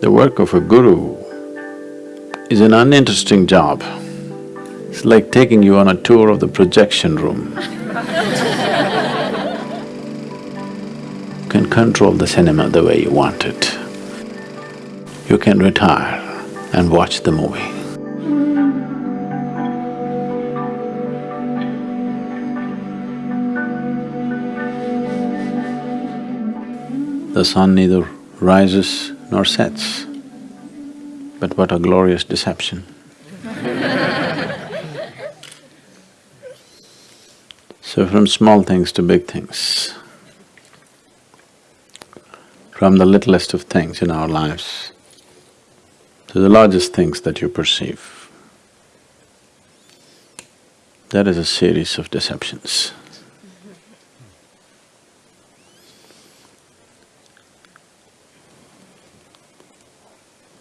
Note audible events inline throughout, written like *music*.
The work of a guru is an uninteresting job. It's like taking you on a tour of the projection room. you can control the cinema the way you want it. You can retire and watch the movie. The sun neither rises nor sets. But what a glorious deception. so from small things to big things, from the littlest of things in our lives to the largest things that you perceive, that is a series of deceptions.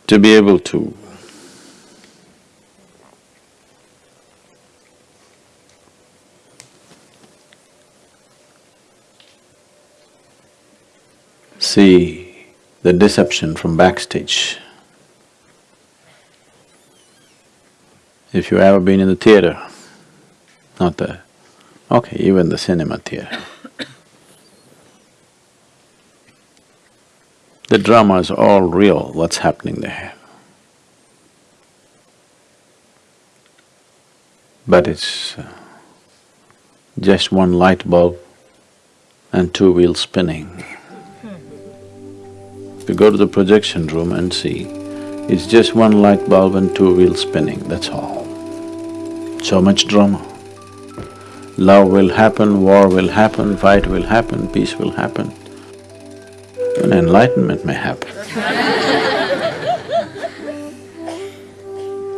To be able to see the deception from backstage. If you've ever been in the theater, not the… okay, even the cinema theater. The drama is all real, what's happening there. But it's uh, just one light bulb and two wheels spinning. If you go to the projection room and see, it's just one light bulb and two wheels spinning, that's all. So much drama. Love will happen, war will happen, fight will happen, peace will happen an enlightenment may happen.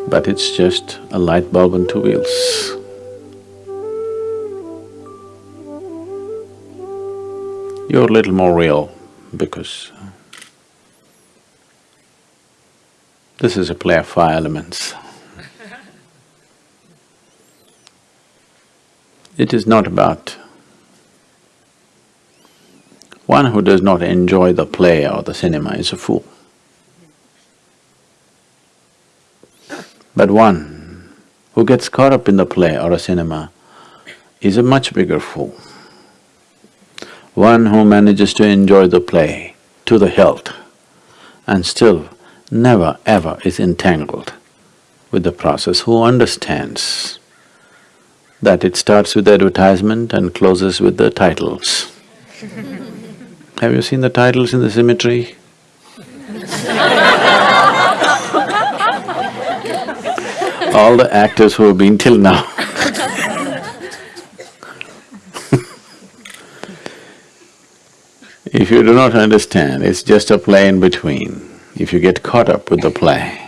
but it's just a light bulb on two wheels. You're a little more real because this is a play of five elements. It is not about one who does not enjoy the play or the cinema is a fool. But one who gets caught up in the play or a cinema is a much bigger fool. One who manages to enjoy the play to the hilt and still never ever is entangled with the process, who understands that it starts with the advertisement and closes with the titles. *laughs* Have you seen the titles in the cemetery? All the actors who have been till now *laughs* If you do not understand, it's just a play in between. If you get caught up with the play,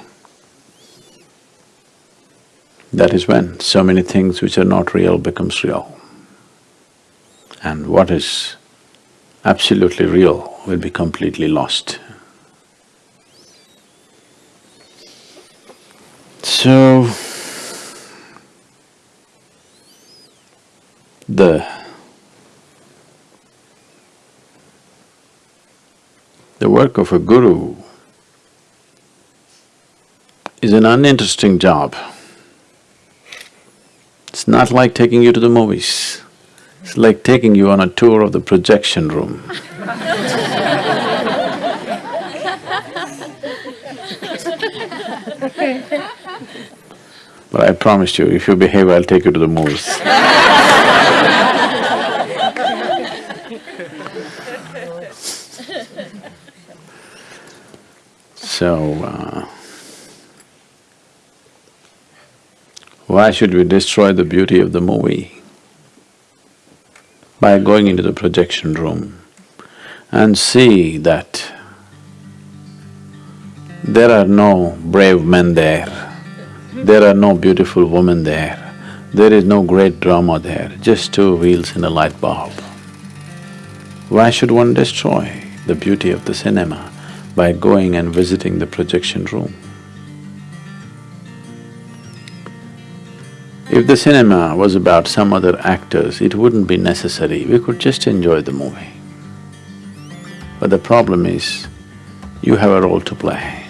that is when so many things which are not real becomes real. And what is absolutely real will be completely lost. So, the the work of a guru is an uninteresting job. It's not like taking you to the movies. It's like taking you on a tour of the projection room. but I promised you, if you behave, I'll take you to the movies. so, uh, why should we destroy the beauty of the movie? By going into the projection room and see that there are no brave men there, there are no beautiful women there, there is no great drama there, just two wheels and a light bulb. Why should one destroy the beauty of the cinema by going and visiting the projection room? If the cinema was about some other actors, it wouldn't be necessary, we could just enjoy the movie. But the problem is, you have a role to play.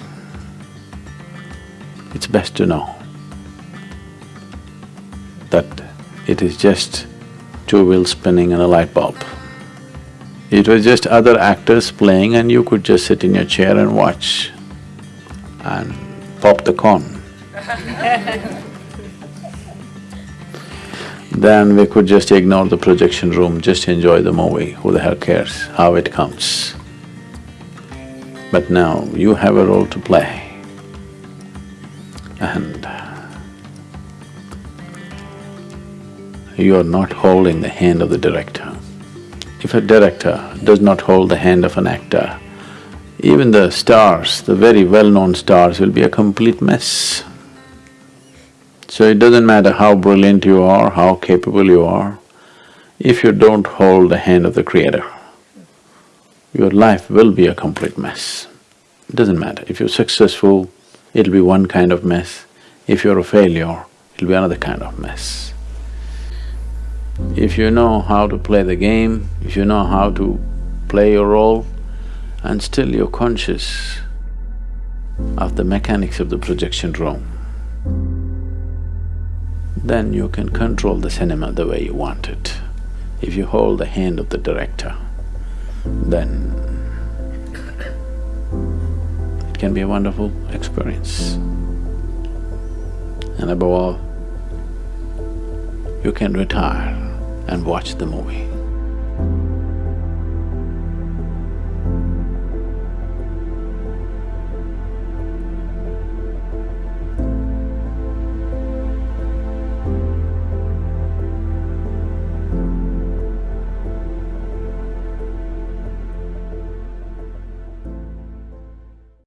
It's best to know that it is just two wheels spinning and a light bulb. It was just other actors playing and you could just sit in your chair and watch and pop the corn. *laughs* then we could just ignore the projection room, just enjoy the movie, who the hell cares how it comes. But now you have a role to play and you are not holding the hand of the director. If a director does not hold the hand of an actor, even the stars, the very well-known stars will be a complete mess. So it doesn't matter how brilliant you are, how capable you are, if you don't hold the hand of the creator, your life will be a complete mess. It doesn't matter, if you're successful, it'll be one kind of mess. If you're a failure, it'll be another kind of mess. If you know how to play the game, if you know how to play your role, and still you're conscious of the mechanics of the projection room, then you can control the cinema the way you want it. If you hold the hand of the director, then it can be a wonderful experience. And above all, you can retire and watch the movie.